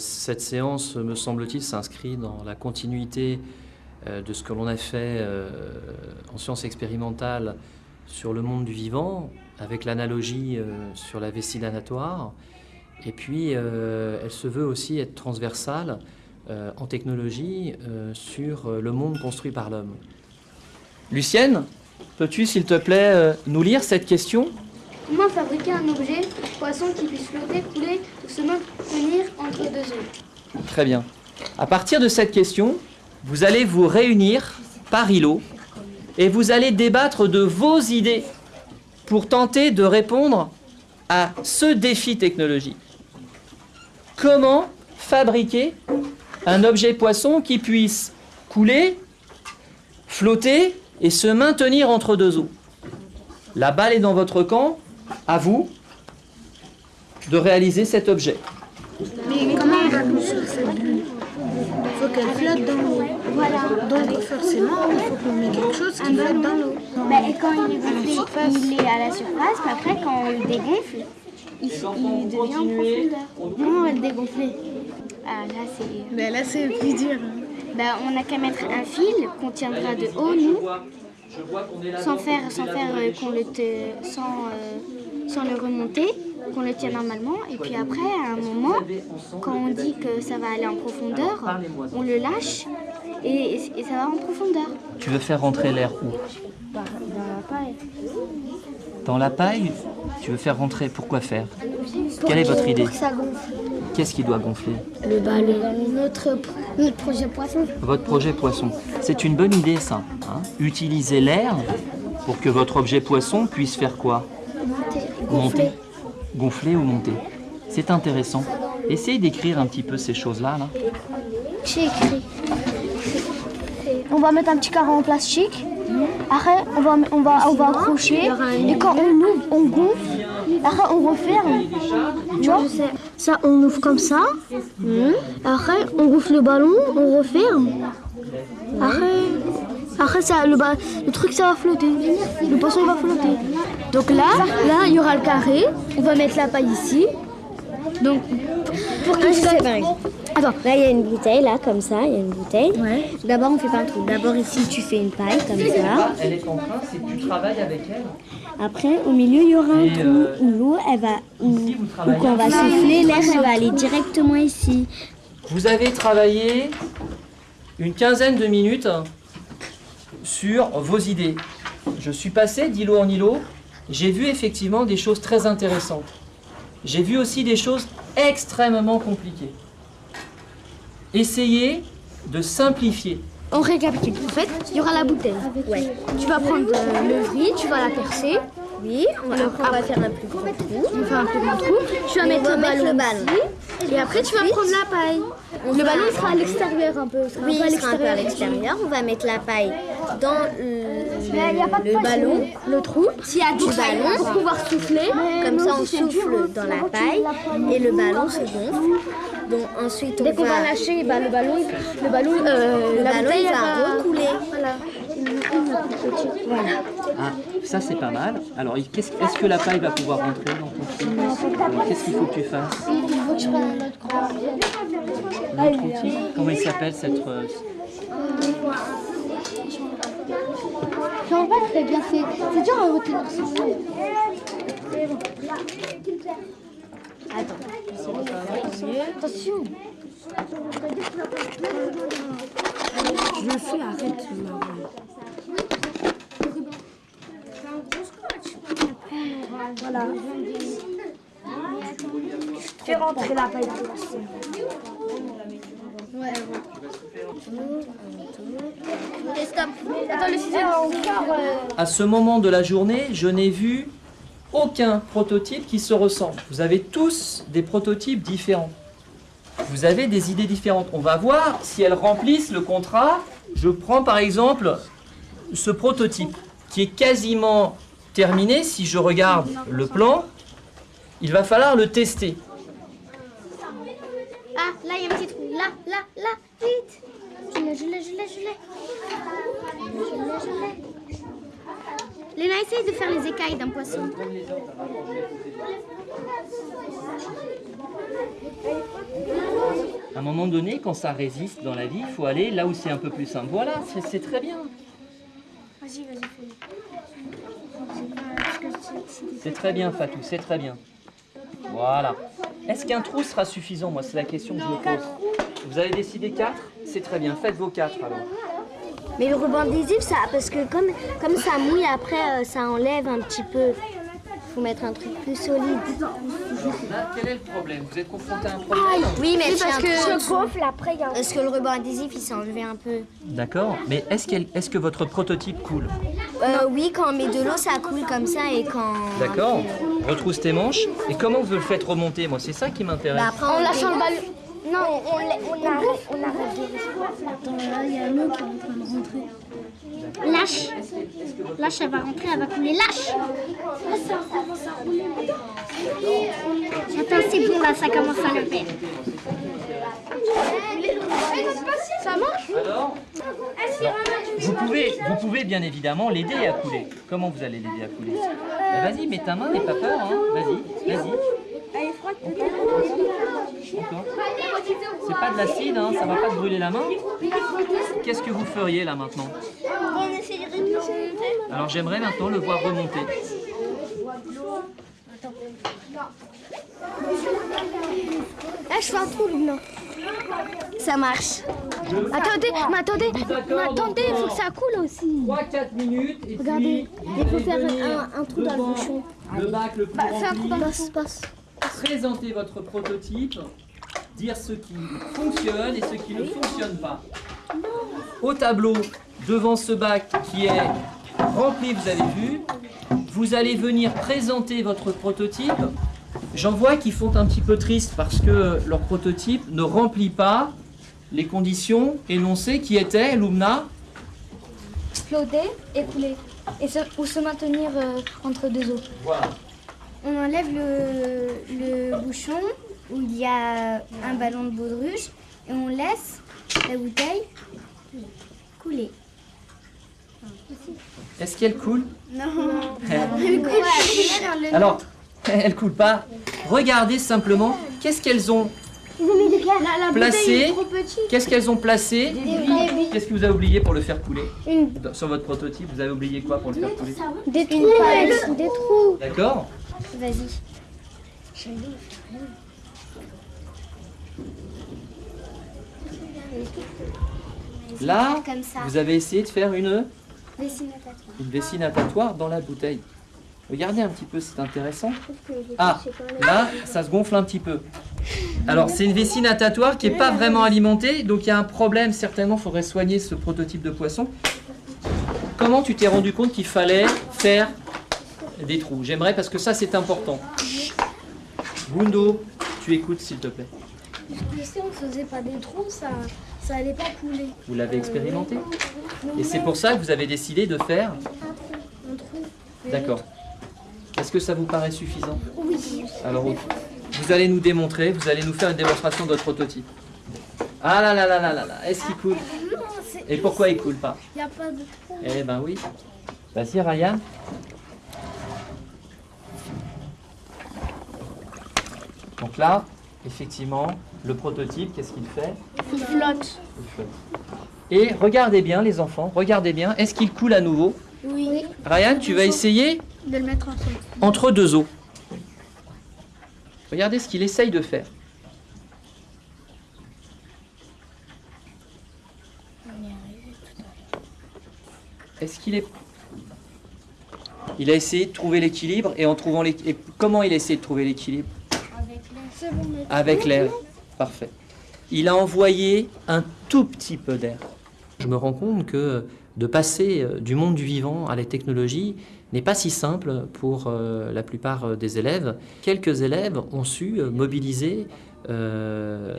Cette séance, me semble-t-il, s'inscrit dans la continuité euh, de ce que l'on a fait euh, en sciences expérimentales sur le monde du vivant, avec l'analogie euh, sur la vessie danatoire. Et puis, elle se veut aussi être transversale en technologie sur le monde construit par l'homme. Lucienne, peux-tu, s'il te plaît, nous lire cette question? Comment fabriquer un objet poisson qui puisse flotter, couler ou se maintenir entre deux eaux Très bien. À partir de cette question, vous allez vous réunir par îlot et vous allez débattre de vos idées pour tenter de répondre à ce défi technologique. Comment fabriquer un objet poisson qui puisse couler, flotter et se maintenir entre deux eaux? La balle est dans votre camp, à vous de réaliser cet objet. Mais comment on va construire cette bulle Il faut qu'elle flotte dans l'eau. Voilà. Donc forcément, il faut qu'on mette quelque chose qui flotte dans l'eau. et quand il est gonflé, il est à la surface, puis après quand on le dégonfle, il, il devient en profondeur. Comment on va le dégonfler? Ah là c'est... Mais là c'est plus dur. Bah, on n'a qu'à mettre un fil qu'on tiendra de haut, nous, sans faire, sans faire euh, qu'on le... Te, sans, euh, sans le remonter qu'on le tient normalement. Et puis après, à un moment, quand on dit que ça va aller en profondeur, on le lâche et, ça va en profondeur. Tu veux faire rentrer l'air où? Dans la paille. Dans la paille Tu veux faire rentrer, pourquoi faire? Quelle est votre idée? Qu'est-ce qui doit gonfler? Le ballon. Notre, notre projet poisson. Votre projet poisson. C'est une bonne idée ça. Hein? Utiliser l'air pour que votre objet poisson puisse faire quoi? Monter gonfler ou monter? C'est intéressant. Essayez d'écrire un petit peu ces choses-là. Là. J'ai écrit. On va mettre un petit carré en plastique. Après, on va, on va, on va accrocher. Et quand on ouvre, on gonfle. Après, on referme. Tu vois Ça, on ouvre comme ça. Après, on gonfle le ballon, on referme. Après, après ça, le, le truc, ça va flotter. Le poisson va flotter. Donc là, là, il y aura le carré. On va mettre la paille ici. Donc, pour que ça... Attends, là il y a une bouteille, là, comme ça, il y a une bouteille. Ouais. D'abord, on fait pas un trou. D'abord, ici, tu fais une paille, comme ça. Elle est en train, c'est tu travailles avec elle. Après, au milieu, il y aura un trou euh, où l'eau, elle va. Où, quand on va souffler, l'air, elle va aller directement ici. Vous avez travaillé une quinzaine de minutes sur vos idées. Je suis passé d'îlot en îlot, j'ai vu effectivement des choses très intéressantes. J'ai vu aussi des choses extrêmement compliquées. Essayez de simplifier. On récapitule. En fait, il y aura la bouteille. Tu vas prendre euh, le riz, tu vas la percer. Oui, on va, faire un plus grand trou. On va faire un plus grand trou. Tu vas mettre, le ballon, et après, tu vas prendre la paille. le ballon sera à l'extérieur un peu. Oui, il sera un peu à l'extérieur. On va mettre la paille dans le, ballon, le trou, s'il y a du ballon, pour pouvoir souffler. Comme ça, on souffle dans la paille et le ballon se gonfle. Donc ensuite, on Dès qu'on va... lâcher, bah, le ballon, le ballon, euh, le ballon il va recouler. Voilà. Voilà. Ah, ça c'est pas mal. Alors, est-ce que la paille va pouvoir rentrer dans ton Qu'est-ce qu'il faut que tu fasses Il faut que je prenne un autre outil Comment il s'appelle cette... Euh... Je pas très bien, c'est dur à retenir Attends, attention Je fais, arrête. Voilà. Fais rentrer la paille. Attends, le ciseau, À ce moment de la journée, je n'ai vu aucun prototype qui se ressemble. Vous avez tous des prototypes différents. Vous avez des idées différentes. On va voir si elles remplissent le contrat. Je prends par exemple ce prototype qui est quasiment terminé. Si je regarde le plan, il va falloir le tester. Ah, là, il y a un petit trou. Là, là, là, vite. Je l'ai, je l'ai, je l'ai, je l'ai. Je l'ai, je l'ai. Léna, essaye de faire les écailles d'un poisson. un moment donné, quand ça résiste dans la vie, il faut aller là où c'est un peu plus simple. Voilà, c'est- très bien. Vas-y, vas-y, C'est très bien, Fatou, c'est très bien. Voilà. Est-ce qu'un trou sera suffisant? Moi, c'est la question que je me pose. Vous avez décidé 4 C'est très bien. Faites vos 4 alors. Mais le ruban adhésif, ça, parce que comme, comme ça mouille, après, euh, ça enlève un petit peu. faut mettre un truc plus solide. Là, quel est le problème? Vous êtes confronté à un problème? Oui, mais parce que je gonfle après, il y a un Est-ce que le ruban adhésif, il s'est enlevé un peu D'accord. Mais est-ce que votre prototype coule? Euh, Oui, quand on met de l'eau, ça coule comme ça et quand... D'accord. Retrousse tes manches. Et comment vous le faites remonter? Moi, c'est ça qui m'intéresse. Bah, après, En on lâchant le ballon. Non, on, on Attends, là, il y a l'eau qui est en train de rentrer. Lâche. Lâche, elle va rentrer, elle va couler. Lâche. Attends, c'est bon, là, ça commence à le faire. Ça marche? Alors Non. vous pouvez, vous pouvez bien évidemment l'aider à couler. Comment vous allez l'aider à couler? Bah, Vas-y, mets ta main, n'aie pas peur. Hein. Vas-y, vas-y. C'est pas de l'acide, hein, ça va pas te brûler la main. Qu'est-ce que vous feriez là maintenant On essayerait de le remonter. Alors j'aimerais maintenant le voir remonter. Là, je fais un trou, Luna. Ça marche. Attendez, mais attendez, mais attendez, il faut que ça coule aussi. 3-4 minutes et Regardez, il faut faire un- un trou dans le bouchon. Le bac le plus Bah, fais un trou rempli, dans le passe, passe. Présenter votre prototype, dire ce qui fonctionne et ce qui ne fonctionne pas. Au tableau, devant ce bac qui est rempli, vous avez vu, vous allez venir présenter votre prototype. J'en vois qui font un petit peu triste parce que leur prototype ne remplit pas les conditions énoncées qui étaient, Lumna, Flotter et couler. Et se, ou se maintenir euh, entre deux eaux. voilà. On enlève le, le bouchon où il y a un ballon de baudruche et on laisse la bouteille couler. Est-ce qu'elle coule? Non. Alors, elle coule pas. Regardez simplement qu'est-ce qu'elles ont placé. Qu'est-ce qu'elles ont placé? Qu'est-ce que vous avez oublié pour le faire couler? Sur votre prototype, vous avez oublié quoi pour le faire couler? Des trous, des trous. D'accord. Vas-y. Là, Comme ça. vous avez essayé de faire une, vessie natatoire dans la bouteille. Regardez un petit peu, c'est intéressant. Ah, là, ça se gonfle un petit peu. Alors, c'est une vessie natatoire qui n'est pas vraiment alimentée, donc il y a un problème, certainement, il faudrait soigner ce prototype de poisson. Comment tu t'es rendu compte qu'il fallait faire des trous? J'aimerais, parce que ça, c'est important. Gundo, tu écoutes, s'il te plaît. Si on faisait pas des trous, ça, ça allait pas couler. Vous l'avez expérimenté Et c'est pour ça que vous avez décidé de faire Un trou. D'accord. Est-ce que ça vous paraît suffisant Oui. Alors, vous allez nous démontrer, vous allez nous faire une démonstration de votre prototype. Ah là là là là là là, est-ce qu'il coule Non, c'est- Et pourquoi il coule pas y a pas de trou. Eh ben oui. Vas-y Ryan. Donc là, effectivement, le prototype, qu'est-ce qu'il fait? Il flotte. Il flotte. Et regardez bien les enfants, regardez bien, est-ce qu'il coule à nouveau? Oui. Ryan, tu vas essayer De le mettre entre deux eaux. Regardez ce qu'il essaye de faire. Est-ce qu'il est... Il a essayé de trouver l'équilibre et en trouvant l'équilibre... Comment il a essayé de trouver l'équilibre? Bon, Avec l'air. Parfait. Il a envoyé un tout petit peu d'air. Je me rends compte que de passer euh, du monde du vivant à la technologie n'est pas si simple pour euh, la plupart euh, des élèves. Quelques élèves ont su mobiliser euh,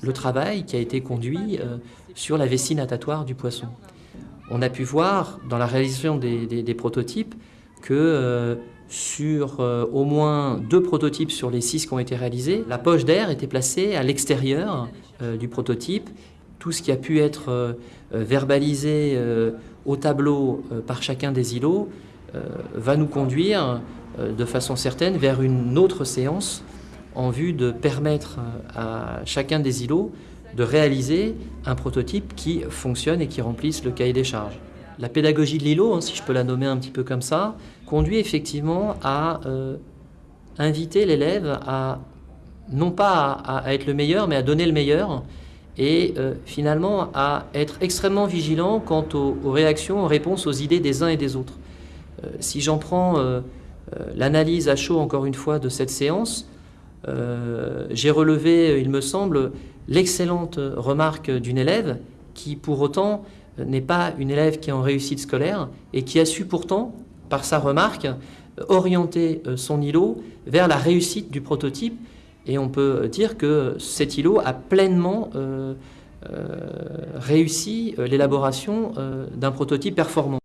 le travail qui a été conduit euh, sur la vessie natatoire du poisson. On a pu voir dans la réalisation des, des- des prototypes que euh, sur euh, au moins deux prototypes sur les six qui ont été réalisés, la poche d'air était placée à l'extérieur euh, du prototype. Tout ce qui a pu être verbalisé au tableau par chacun des îlots va nous conduire de façon certaine vers une autre séance en vue de permettre à chacun des îlots de réaliser un prototype qui fonctionne et qui remplisse le cahier des charges. La pédagogie de l'îlot, hein, si je peux la nommer un petit peu comme ça, conduit effectivement à euh, inviter l'élève à non pas à, être le meilleur, mais à donner le meilleur, et euh, finalement à être extrêmement vigilant quant aux, réactions, aux réponses, aux idées des uns et des autres. Euh, si j'en prends l'analyse à chaud, encore une fois, de cette séance, j'ai relevé, il me semble, l'excellente remarque d'une élève qui, pour autant, n'est pas une élève qui est en réussite scolaire et qui a su pourtant, par sa remarque, orienter euh, son îlot vers la réussite du prototype. Et on peut dire que cet îlot a pleinement euh, euh, réussi l'élaboration d'un prototype performant.